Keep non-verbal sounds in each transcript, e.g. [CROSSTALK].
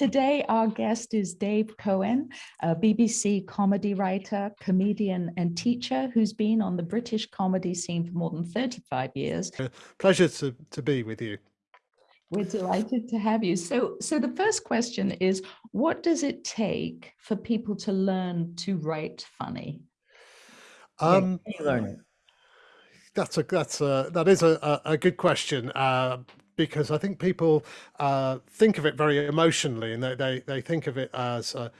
today our guest is Dave Cohen, a BBC comedy writer, comedian and teacher who's been on the British comedy scene for more than 35 years. Pleasure to, to be with you. We're delighted to have you. So, so the first question is, what does it take for people to learn to write funny? Um, you learn it? That's a that's a that is a a, good question uh, because I think people uh, think of it very emotionally and they they, they think of it as uh,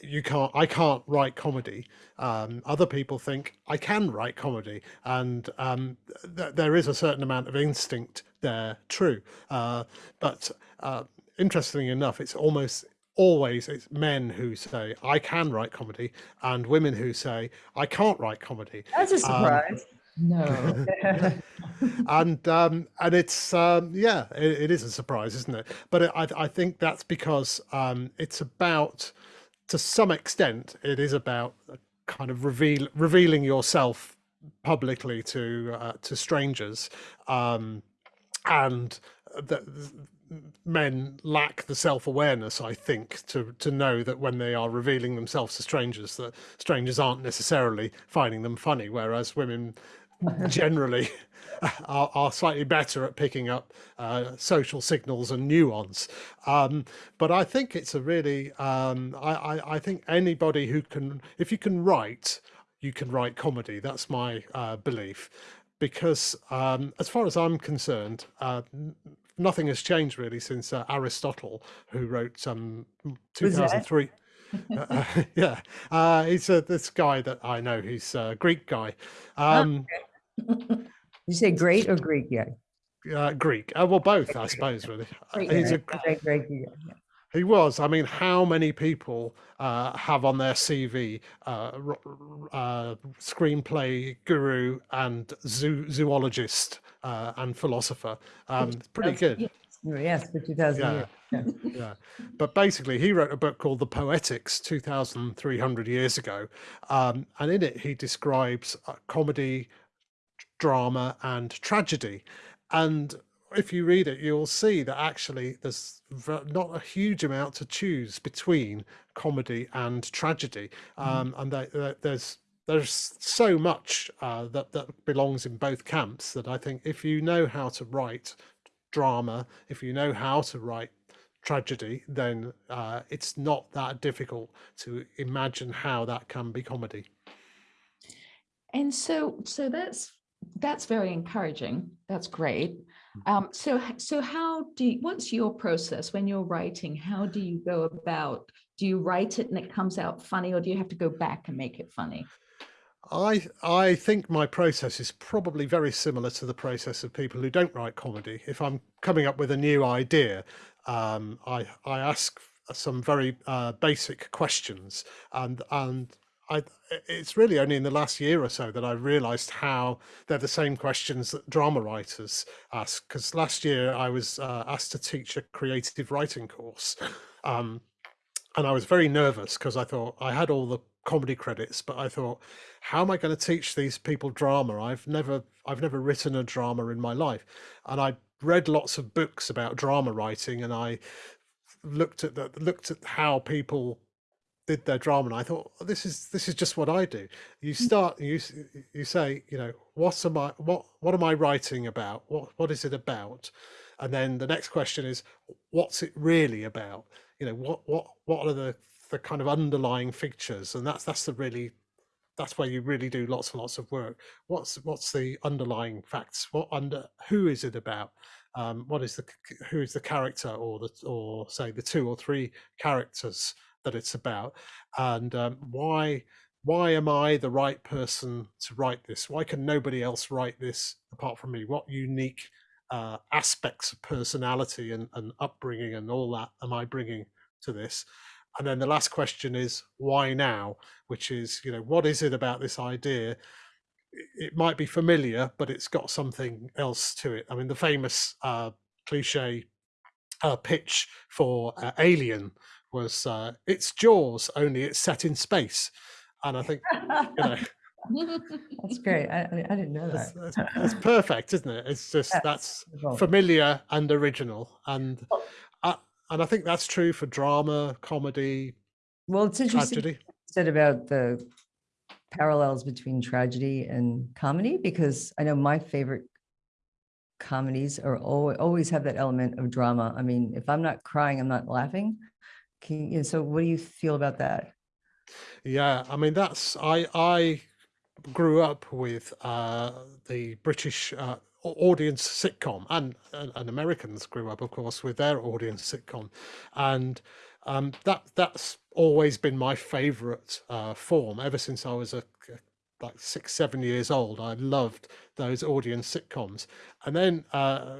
you can't I can't write comedy. Um, other people think I can write comedy, and um, th there is a certain amount of instinct there. True, uh, but uh, interestingly enough, it's almost always it's men who say I can write comedy and women who say I can't write comedy. That's a um, surprise. Um, no. [LAUGHS] and um, and it's um, yeah, it, it is a surprise, isn't it? But it, I I think that's because um, it's about to some extent it is about kind of reveal revealing yourself publicly to uh, to strangers, um, and that men lack the self-awareness i think to to know that when they are revealing themselves to strangers that strangers aren't necessarily finding them funny whereas women [LAUGHS] generally are, are, slightly better at picking up uh, social signals and nuance. Um, but I think it's a really, um, I, I, I, think anybody who can, if you can write, you can write comedy. That's my uh, belief. Because um, as far as I'm concerned, uh, nothing has changed really since uh, Aristotle, who wrote um, 2003. [LAUGHS] uh, [LAUGHS] yeah, uh, he's uh, this guy that I know. He's a Greek guy. Um, okay [LAUGHS] you say great or Greek? Yeah. Uh, Greek. Uh, well, both, I suppose, really. [LAUGHS] Great, He's a, great, great, yeah. He was. I mean, how many people uh, have on their CV uh, uh, screenplay guru and zoo zoologist uh, and philosopher? Um, pretty good. Yes, for 2000 yeah. Yeah. [LAUGHS] yeah. But basically, he wrote a book called The Poetics 2,300 years ago. Um, and in it, he describes comedy, drama and tragedy. And if you read it, you'll see that actually there's not a huge amount to choose between comedy and tragedy. Mm. Um, and there's there's so much uh, that, that belongs in both camps that I think if you know how to write drama, if you know how to write tragedy, then uh, it's not that difficult to imagine how that can be comedy. And so, so that's that's very encouraging. That's great. Mm. Um, so, so how do you, what's your process when you're writing? How do you go about, do you write it and it comes out funny or do you have to go back and make it funny? I I think my process is probably very similar to the process of people who don't write comedy. If I'm coming up with a new idea, um, I I ask some very uh, basic questions and and I, it's really only in the last year or so that I realized how they're the same questions that drama writers ask. Because last year I was uh, asked to teach a creative writing course. Um, and I was very nervous because I thought I had all the comedy credits, but I thought, how am I going to teach these people drama? I've never, I've never written a drama in my life. And I read lots of books about drama writing and I looked at the, looked at how people did their drama and I thought oh, this is this is just what I do. You mm. start you you say you know what am I what what am I writing about? What what is it about? And then the next question is what's it really about? You know what what what are the the kind of underlying features? And that's that's the really that's where you really do lots and lots of work. What's what's the underlying facts? What under who is it about? Um, what is the who is the character or the or say the two or three characters that it's about and um, why why am I the right person to write this? Why can nobody else write this apart from me? What unique uh, aspects of personality and, and upbringing and all that am I bringing to this? And then the last question is why now? Which is, you know, what is it about this idea? It might be familiar, but it's got something else to it. I mean, the famous uh, cliche uh, pitch for uh, Alien was uh, it's Jaws, only it's set in space. And I think, you know, [LAUGHS] that's great. I, I didn't know that. It's, perfect, isn't it? It's just that's, that's familiar and original. And I, and I think that's true for drama, comedy, Well, it's interesting tragedy. you said about the parallels between tragedy and comedy, because I know my favorite comedies are always, always have that element of drama. I mean, if I'm not crying, I'm not laughing. Can, you so what do you feel about that? Yeah, I mean that's I I grew up with uh, the British uh, audience sitcom, and, and and Americans grew up, of course, with their audience sitcom, and um, that that's always been my favourite uh, form ever since I was a like six seven years old. I loved those audience sitcoms, and then uh,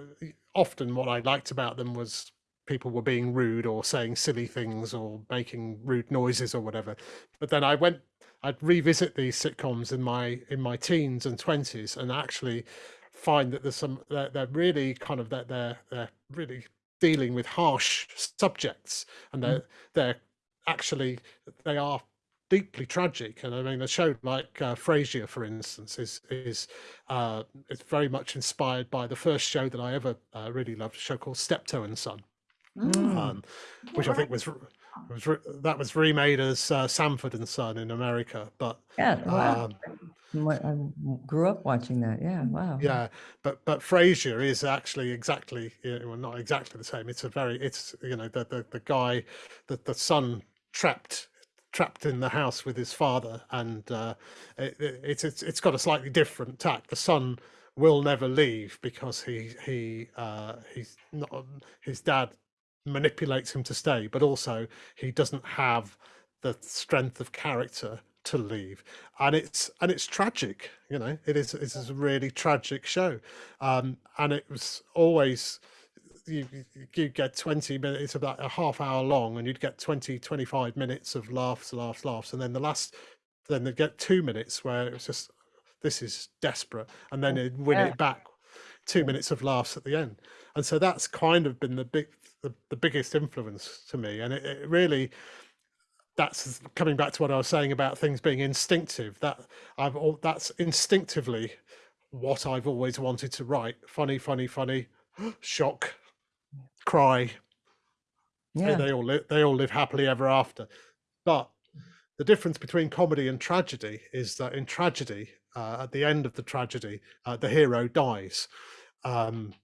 often what I liked about them was people were being rude or saying silly things or making rude noises or whatever. But then I went, I'd revisit these sitcoms in my in my teens and twenties, and actually find that there's some they're, they're really kind of that they're they're really dealing with harsh subjects, and they're they're actually they are deeply tragic. And I mean, a show like uh, Frasier, for instance, is is uh, it's very much inspired by the first show that I ever uh, really loved, a show called Steptoe and Son Mm. um, which I think was was that was remade as uh, Sanford and Son in America. But Yeah, wow. um, I grew up watching that. Yeah, wow. yeah, but but Frasier is actually exactly well, not exactly the same. It's a very it's you know the the, the guy that the son trapped trapped in the house with his father and uh, it, it- it's it's it's got a slightly different tack. The son will never leave because he he uh, he's not his dad manipulates him to stay, but also he doesn't have the strength of character to leave. And it's and it's tragic you know it is it is a really tragic show. Um and it was always you you- get 20 minutes it's about a half hour long and you'd get 20 25 minutes of laughs laughs laughs. And then the last then they get two minutes where it's just this is desperate. And then it win Yeah. it back two minutes of laughs at the end. And so that's kind of been the big the, the biggest influence to me and it, it really that's coming back to what I was saying about things being instinctive. That I've all that's instinctively what I've always wanted to write. Funny, funny, funny, [GASPS] shock, cry. They- Yeah. They all live they all live happily ever after. But the difference between comedy and tragedy is that in tragedy, uh, at the end of the tragedy, uh, the hero dies. Um,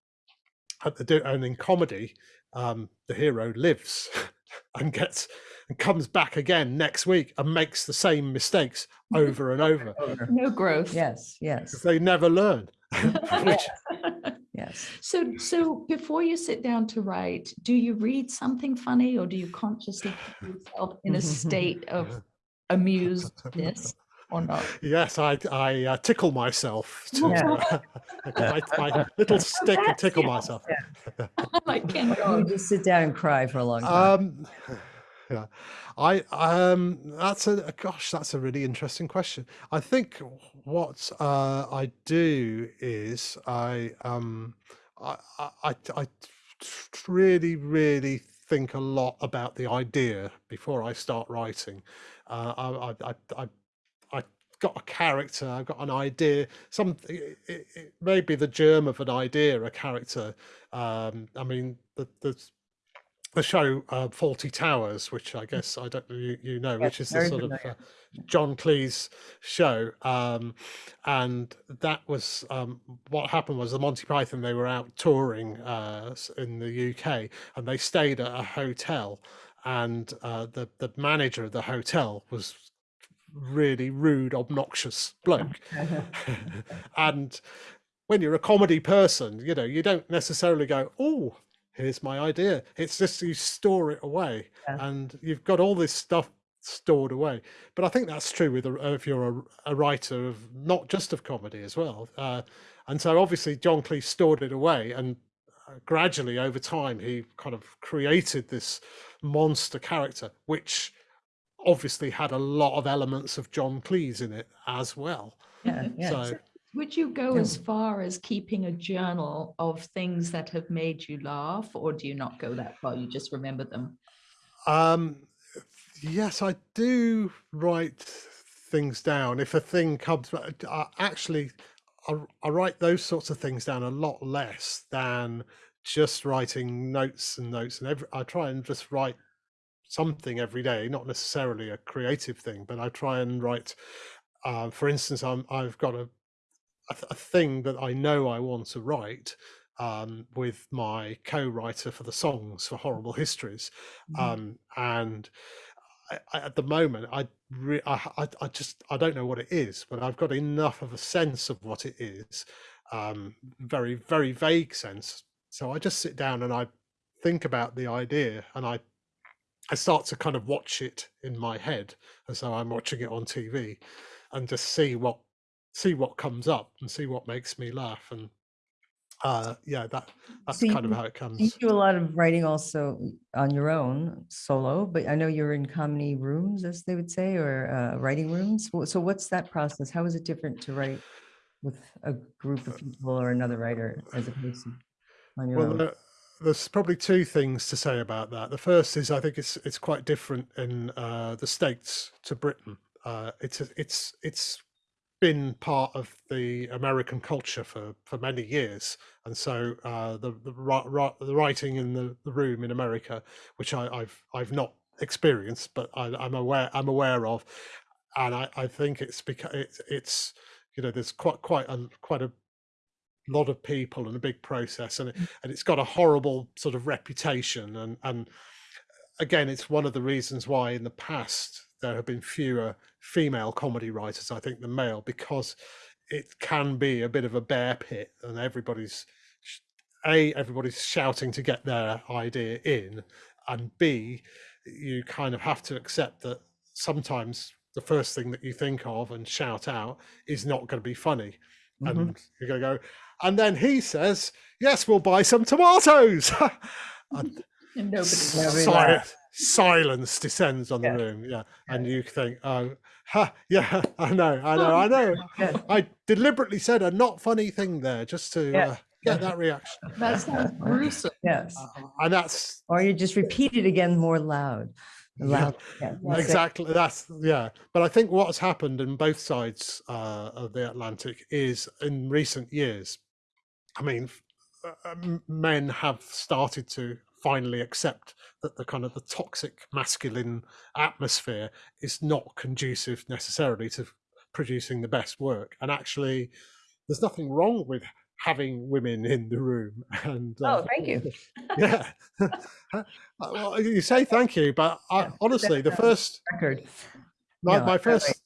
at the and in comedy, um, the hero lives [LAUGHS] and gets and comes back again next week and makes the same mistakes over and over Over. No growth. Yes, yes, they never learn. [LAUGHS] [LAUGHS] Which yes. So, so before you sit down to write, do you read something funny or do you consciously put yourself in a state of amusedness or not? yes, I I uh, tickle myself to Yeah. uh, [LAUGHS] my, my little [LAUGHS] stick and tickle the myself. I can't [LAUGHS] You just sit down and cry for a long time. Um, [SIGHS] yeah, I um, that's a gosh, that's a really interesting question. I think what uh, I do is I um, I I, I I really really think a lot about the idea before I start writing. Uh, I, I I I I got a character, I've got an idea, some it, it, may be the germ of an idea, a character. Um, I mean, the the the show uh, Fawlty Towers, which I guess I don't know you, you know, which is the sort of uh, John Cleese show, um, and that was um, what happened was the Monty Python they were out touring uh, in the UK, and they stayed at a hotel, and uh, the the manager of the hotel was really rude, obnoxious bloke, [LAUGHS] [LAUGHS] and when you're a comedy person, you know, you don't necessarily go, oh, here's my idea. It's just you store it away Yeah. and you've got all this stuff stored away. But I think that's true with a, if you're a, a writer of not just of comedy as well. Uh, and so obviously John Cleese stored it away and uh, gradually over time he kind of created this monster character, which obviously had a lot of elements of John Cleese in it as well. Yeah, yeah. So Would you go Yeah. as far as keeping a journal of things that have made you laugh, or do you not go that far? You just remember them? Um, yes, I do write things down. If a thing comes, back- I actually, I, I write those sorts of things down a lot less than just writing notes and notes and every, I try and just write something every day, not necessarily a creative thing, but I try and write. Uh, for instance, I'm I've got a, a a thing that I know I want to write um, with my co-writer for the songs for Horrible Histories, Mhm. um, and I, I, at the moment I, re- I I I just I don't know what it is, but I've got enough of a sense of what it is, um, very very vague sense. So I just sit down and I think about the idea and I I start to kind of watch it in my head as though I'm watching it on TV and just see what see what comes up and see what makes me laugh and uh yeah that that's So kind of how it comes You do a lot of writing also on your own solo, but I know you're in comedy rooms, as they would say, or uh, writing rooms. So what's that process? How is it different to write with a group of people or another writer as opposed to on your well own? there, there's probably two things to say about that. The first is i think it's it's quite different in uh the states to britain. Uh it's it's it's been part of the American culture for, for many years, and so uh, the the, the writing in the, the room in America, which I, I've I've not experienced, but I, I'm aware I'm aware of, and I, I think it's because it's it's you know there's quite quite a quite a lot of people and a big process, and it, and it's got a horrible sort of reputation, and and again, it's one of the reasons why in the past there have been fewer female comedy writers, I think, than male, because it can be a bit of a bear pit and everybody's a everybody's shouting to get their idea in and b you kind of have to accept that sometimes the first thing that you think of and shout out is not going to be funny Mhm. and you're going to go and then he says yes we'll buy some tomatoes [LAUGHS] and [LAUGHS] And nobody. Nobody si- silence descends on the Yeah. room yeah and you think oh ha, yeah [LAUGHS] i know i know i know Good. i deliberately said a not funny thing there just to Yeah. uh, get that reaction That sounds gruesome. Yes. Uh, and that's Or you just repeat it again more loud. Yeah. Loud. yeah, that's it. exactly that's yeah but i think what's happened in both sides uh, of the atlantic is in recent years i mean uh, m- men have started to finally accept that the kind of the toxic masculine atmosphere is not conducive necessarily to producing the best work and actually there's nothing wrong with having women in the room [LAUGHS] and uh, Oh, thank you. [LAUGHS] yeah Uh, [LAUGHS] well, you say thank you but I, honestly the first Record. my, No, my first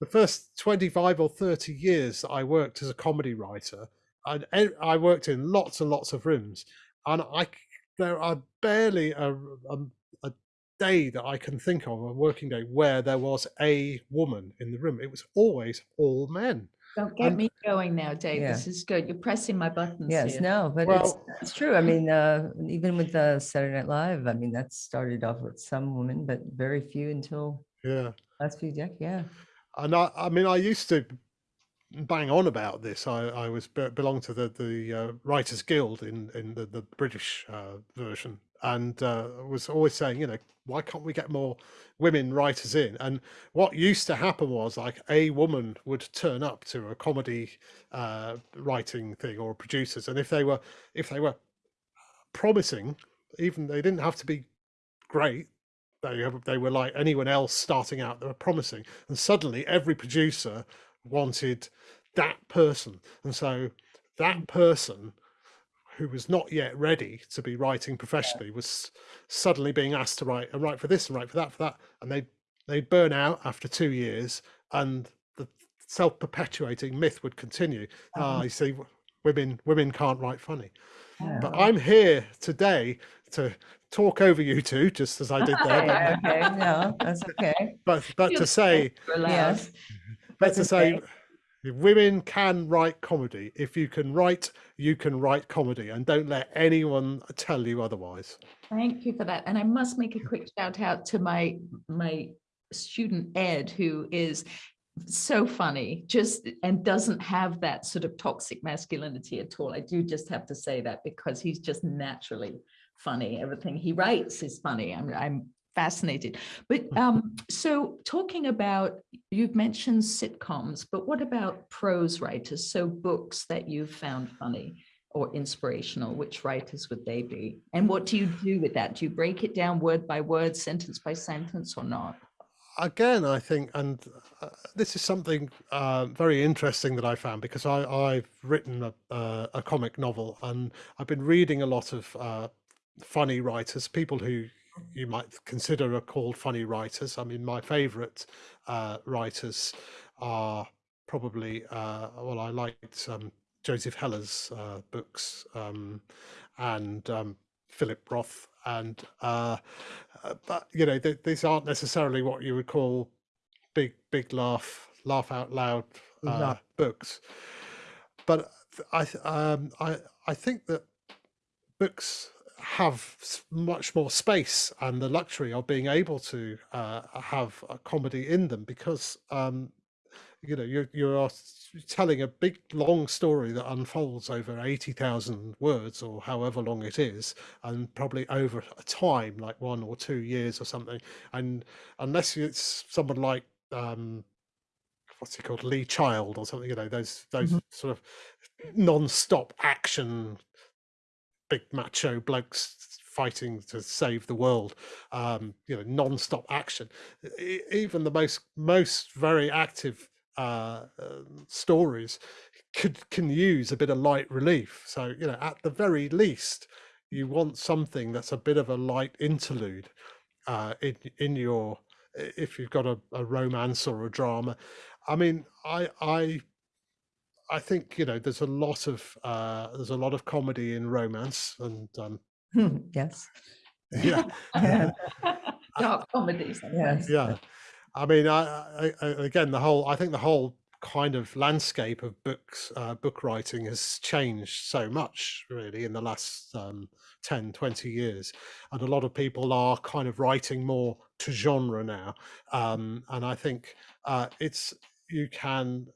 the first 25 or 30 years that i worked as a comedy writer I, I worked in lots and lots of rooms and i c- there are barely a, a, a day that i can think of a working day where there was a woman in the room it was always all men Don't get And- me going now, Dave. Yeah. This is good. You're pressing my buttons Yes, here. no, but it's, Well- it's true. I mean, uh, even with the Saturday Night Live, I mean, that started off with some women, but very few until yeah last few decades. Yeah. and I, I mean, I used to bang on about this. I, I was be- belonged to the the uh, Writers Guild in in the the British uh, version, and uh, was always saying, you know, why can't we get more women writers in? And what used to happen was like a woman would turn up to a comedy uh, writing thing or producers, and if they were if they were promising, even they didn't have to be great. They, they were like anyone else starting out. They were promising, and suddenly every producer wanted that person, and so that person who was not yet ready to be writing professionally was suddenly being asked to write and write for this and write for that for that, and they they'd burn out after two years, and the self-perpetuating myth would continue. Ah, you see, women women can't write funny. Yeah. But I'm here today to talk over you two, just as I did there. Okay, [LAUGHS] but- okay, no, that's okay. But but to say [LAUGHS] Yes. [LAUGHS] to say women can write comedy. If you can write, you can write comedy, and don't let anyone tell you otherwise. Thank you for that. And I must make a quick shout out to my my student Ed, who is so funny, just and doesn't have that sort of toxic masculinity at all. I do just have to say that because he's just naturally funny. Everything he writes is funny. I'm I'm fascinated. But um, so talking about you've mentioned sitcoms, but what about prose writers? So books that you've found funny or inspirational, which writers would they be? And what do you do with that? Do you break it down word by word, sentence by sentence or not? again, I think, and uh, this is something uh, very interesting that I found because I, I've written a, uh, a comic novel and I've been reading a lot of uh, funny writers, people who you might consider are called funny writers. I mean, my favorite uh, writers are probably, uh, well, I liked um, Joseph Heller's uh, books um, and um, Philip Roth and uh, uh, but you know th- these aren't necessarily what you would call big big laugh laugh out loud uh, No. books but th- I um, I I think that books have much more space and the luxury of being able to uh, have a comedy in them because um, you know you're you're telling a big long story that unfolds over 80,000 words or however long it is and probably over a time like one or two years or something and unless it's someone like um what's he called Lee Child or something you know those those Mhm. sort of non-stop action big macho blokes fighting to save the world um you know non-stop action. Even the most most very active uh, um, stories could can use a bit of light relief. So you know at the very least you want something that's a bit of a light interlude uh in in your if you've got a, a romance or a drama. I mean i i I think you know there's a lot of uh, there's a lot of comedy in romance, and um, [LAUGHS] Yes. [LAUGHS] yeah, [LAUGHS] Dark comedies. sometimes. yeah. I mean, I, I, I again the whole I think the whole kind of landscape of books uh, book writing has changed so much really in the last um, 10 20 years and a lot of people are kind of writing more to genre now um, and i think uh, it's you can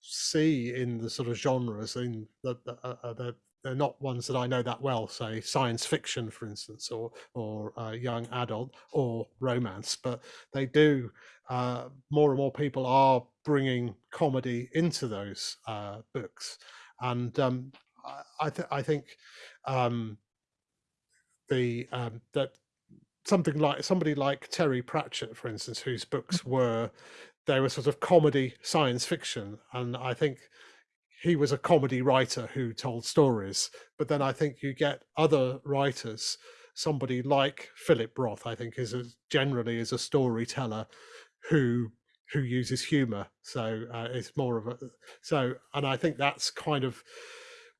see in the sort of genres in that uh, uh, they're, they're not ones that i know that well say science fiction for instance or or uh, young adult or romance but they do uh, more and more people are bringing comedy into those uh, books, and um, I, I, th- I think um, the um, that something like somebody like Terry Pratchett, for instance, whose books were they were sort of comedy science fiction, and I think he was a comedy writer who told stories. But then I think you get other writers, somebody like Philip Roth, I think is a, generally is a storyteller who who uses humor so uh, it's more of a so and i think that's kind of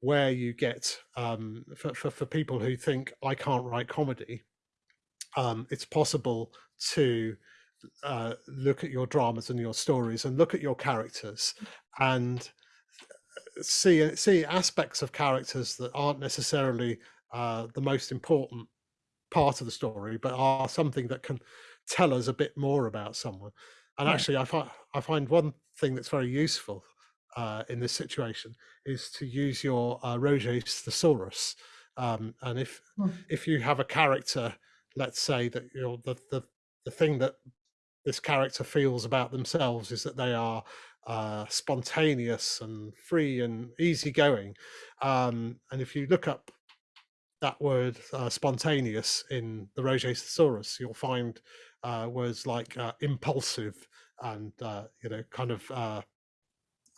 where you get um for, for, for people who think i can't write comedy um it's possible to uh, look at your dramas and your stories and look at your characters and see see aspects of characters that aren't necessarily uh, the most important part of the story, but are something that can tell us a bit more about someone. And Yeah. actually, I find I find one thing that's very useful uh, in this situation is to use your uh, Roget's thesaurus. Um, and if Hmm. if you have a character, let's say that you know the the the thing that this character feels about themselves is that they are uh, spontaneous and free and easygoing. Um, and if you look up that word uh, spontaneous in the Roget's thesaurus, you'll find uh, words like uh, impulsive and uh, you know kind of uh,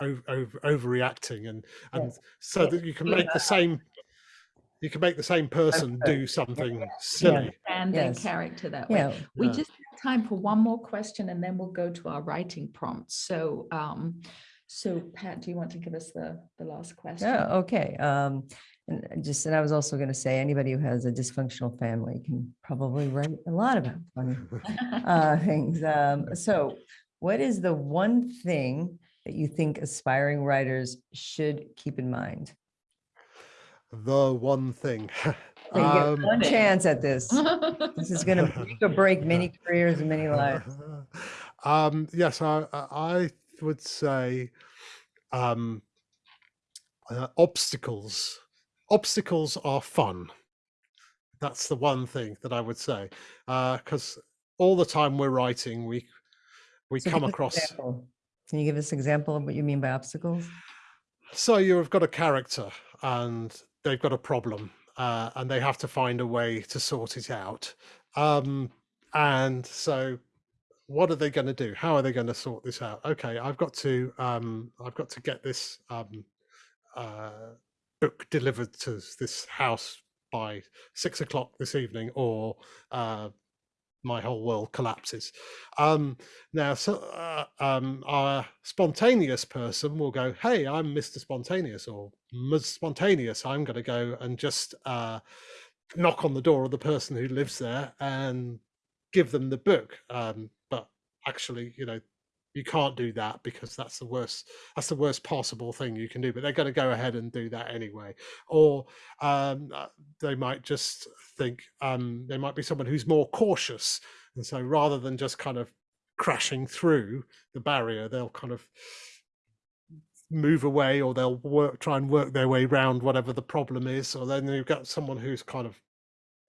over, over, overreacting and and Yes. so that you can make the same you can make the same person do something silly. And their Yes. character that way. Yeah. We Yeah. just have time for one more question and then we'll go to our writing prompts. So, um, so Pat, do you want to give us the, the last question? Yeah, okay. Um, and I just, and I was also gonna say, anybody who has a dysfunctional family can probably write a lot about [LAUGHS] funny uh, things. Um, so what is the one thing that you think aspiring writers should keep in mind? The one thing. [LAUGHS] So you get Um, one chance at this. [LAUGHS] This is gonna [LAUGHS] break many careers and many lives. [LAUGHS] um, yes, I, I I would say um, uh, obstacles. Obstacles are fun. That's the one thing that I would say, because all the time we're writing, we we So come give us an across. Can you give us an example of what you mean by obstacles? So you've got a character, and they've got a problem uh, and they have to find a way to sort it out. Um, and so what are they going to do? How are they going to sort this out? Okay, I've got to um, I've got to get this um, uh, book delivered to this house by six o'clock this evening, or uh, my whole world collapses. Um, now, so uh, um, our spontaneous person will go, "Hey, I'm Mr. Spontaneous," or "Ms. Spontaneous." I'm going to go and just uh, knock on the door of the person who lives there and give them the book. Um, but actually, you know, you can't do that because that's the worst that's the worst possible thing you can do but they're going to go ahead and do that anyway. Or um, uh, they might just think um, they might be someone who's more cautious and so rather than just kind of crashing through the barrier they'll kind of move away or they'll work try and work their way around whatever the problem is or then you've got someone who's kind of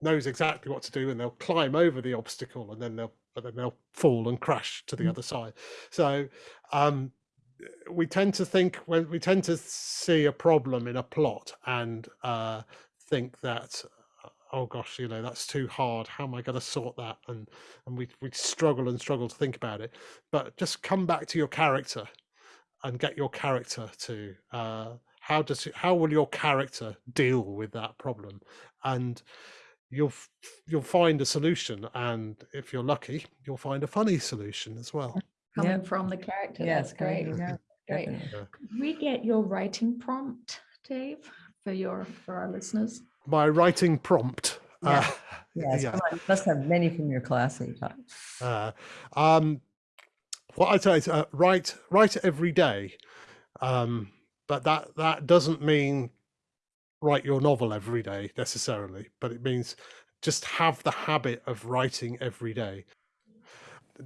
knows exactly what to do and they'll climb over the obstacle and then they'll but then they'll fall and crash to the Mm. other side. So um we tend to think when we tend to see a problem in a plot and uh think that uh, oh gosh you know that's too hard. How am i going to sort that? And and we we struggle and struggle to think about it. But just come back to your character and get your character to uh how does how will your character deal with that problem? And you'll you'll find a solution and if you're lucky you'll find a funny solution as well [LAUGHS] Coming Yep. from the character, Yes, that's great. yeah, Great. Definitely. Could we get your writing prompt, Dave, for your, for our listeners? my writing prompt Yeah. uh, [LAUGHS] Yes, yeah you must have many from your class that you taught. uh, um what i say is uh, write write every day um but that that doesn't mean write your novel every day necessarily but it means just have the habit of writing every day.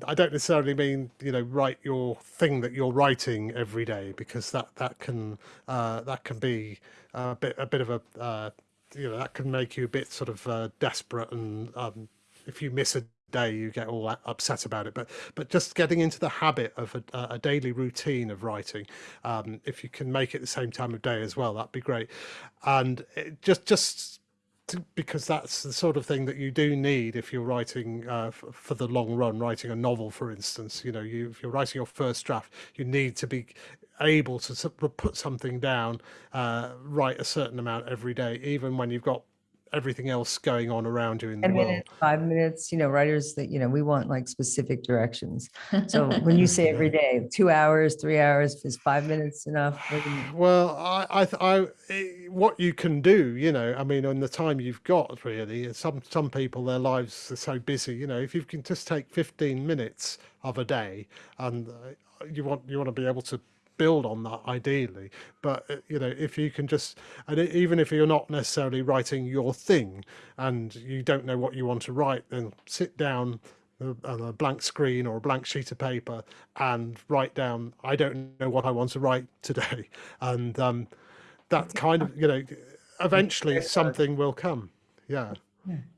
I don't necessarily mean you know write your thing that you're writing every day because that that can uh that can be a bit a bit of a uh you know that can make you a bit sort of uh, desperate and um if you miss a day you get all upset about it. But but just getting into the habit of a, a daily routine of writing um if you can make it the same time of day as well that'd be great. And just just to, because that's the sort of thing that you do need if you're writing uh, for the long run writing a novel for instance. You know you if you're writing your first draft you need to be able to put something down uh, write a certain amount every day even when you've got everything else going on around you in the world minutes, five minutes, you know, writers that, you know, we want like specific directions. So [LAUGHS] when you say every day, two hours, three hours, is five minutes enough? What do you- Well, I, I, I, eh, what you can do, you know, I mean, on the time you've got, really, some some people, their lives are so busy, you know, if you can just take fifteen minutes of a day, and uh, you want you want to be able to build on that ideally, but uh, you know, if you can just, and even if you're not necessarily writing your thing, and you don't know what you want to write, then sit down uh, on a blank screen or a blank sheet of paper and write down i don't know what i want to write today. [LAUGHS] And um, that kind of you know eventually something will come. Yeah.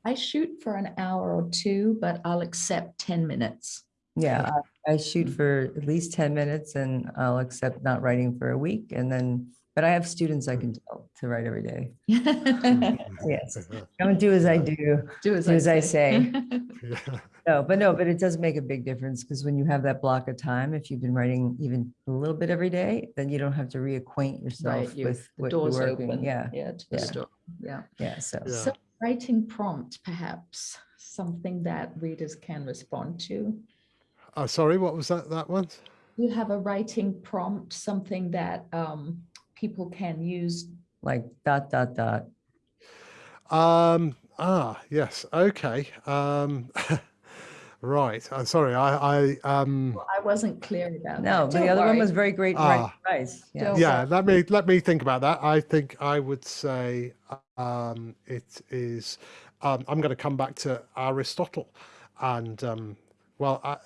I shoot for an hour or two, but I'll accept 10 minutes. Yeah, I I shoot Mm. for at least 10 minutes and I'll accept not writing for a week and then, but I have students I can tell to write every day. [LAUGHS] [LAUGHS] Yes. Don't do as I do. Do as Do as I [LAUGHS] yeah. No, but no, but it does make a big difference because when you have that block of time, if you've been writing even a little bit every day, then you don't have to reacquaint yourself Right, you- with the what you're doors working. open. Yeah, Yeah, to the yeah. story. Yeah. yeah, so. Yeah. So writing prompt, perhaps, something that readers can respond to. Oh sorry what was that that one You have a writing prompt, something that um, people can use. Like dot, dot, dot. um ah yes okay um [LAUGHS] right i'm sorry i i um Well, I wasn't clear about No, that. but the Don't other one was very great. right Ah. advice. Yeah. Yeah let me let me think about that i think i would say um it is um i'm going to come back to aristotle and um well I, uh,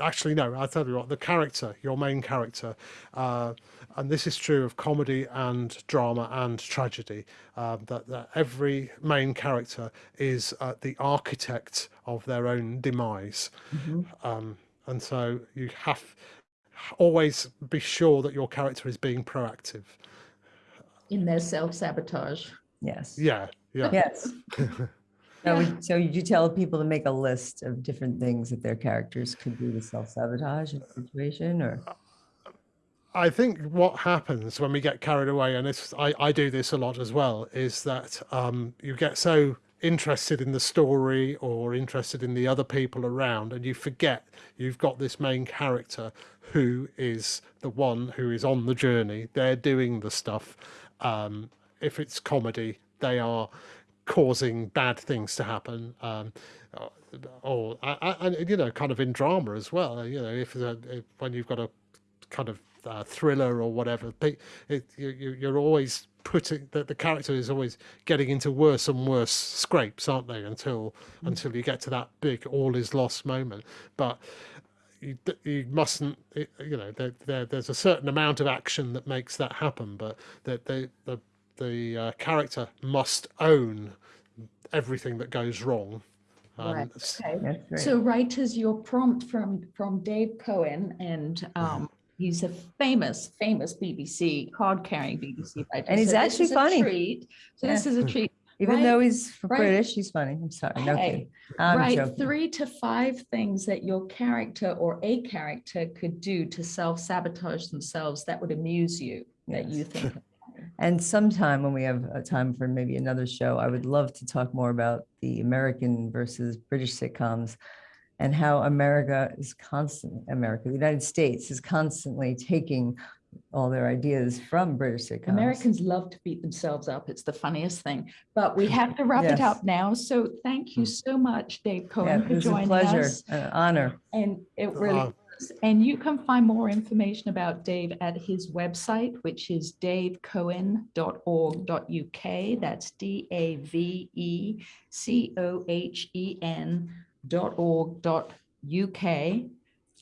actually no i'll tell you what the character your main character uh and this is true of comedy and drama and tragedy um, that, that every main character is uh, the architect of their own demise Mhm. um, and so you have always be sure that your character is being proactive in their self-sabotage. Yes. Yeah, yeah. Yes. [LAUGHS] So, so you tell people to make a list of different things that their characters could do to self-sabotage in a situation or? I think what happens when we get carried away, and it's, I, I do this a lot as well, is that um, you get so interested in the story or interested in the other people around, and you forget you've got this main character who is the one who is on the journey. They're doing the stuff. Um, if it's comedy, they are causing bad things to happen. Um, uh, or and you know, kind of in drama as well. You know, if, if when you've got a kind of uh, thriller or whatever. pe- It, you, you're always putting that the character is always getting into worse and worse scrapes, aren't they? Until until you get to that big all is lost moment. But you, you mustn't, you know, there, there, there's a certain amount of action that makes that happen, but that the the the uh, character must own everything that goes wrong. Um, Right, s- okay. That's great. So writers, your prompt from, from Dave Cohen, and um, he's a famous, famous BBC, card-carrying BBC writer. And he's So actually is a funny. treat. So this is a treat. Even right- though he's f- right- British, he's funny. I'm sorry. No Hey, kidding. I'm Write joking. three to five things that your character or a character could do to self-sabotage themselves that would amuse you, that you think. [LAUGHS] And sometime when we have a time for maybe another show, I would love to talk more about the American versus British sitcoms and how America is constantly, America, the United States is constantly taking all their ideas from British sitcoms. Americans love to beat themselves up. It's the funniest thing. But we have to wrap it up now. So thank you so much, Dave Cohen, Yeah, Cohen, it for was a pleasure, us. an honor. And it really Uh, was. And you can find more information about Dave at his website, which is davecohen.org.uk. That's D A V E C O H E N dot org dot UK.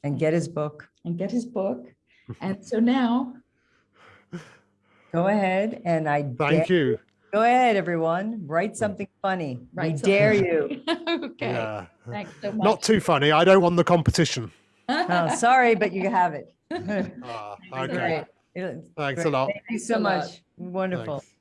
And get his book. And get his book. And so now, Go ahead and I Thank you. go ahead, everyone. Write something funny. We Write dare something. you. [LAUGHS] okay, Yeah. thanks so much. Not too funny. I don't want the competition. Oh, sorry, but you have it. [LAUGHS] Ah, Thanks a okay. lot. It- Thanks a lot. Thank you so a lot. much. Wonderful. Thanks.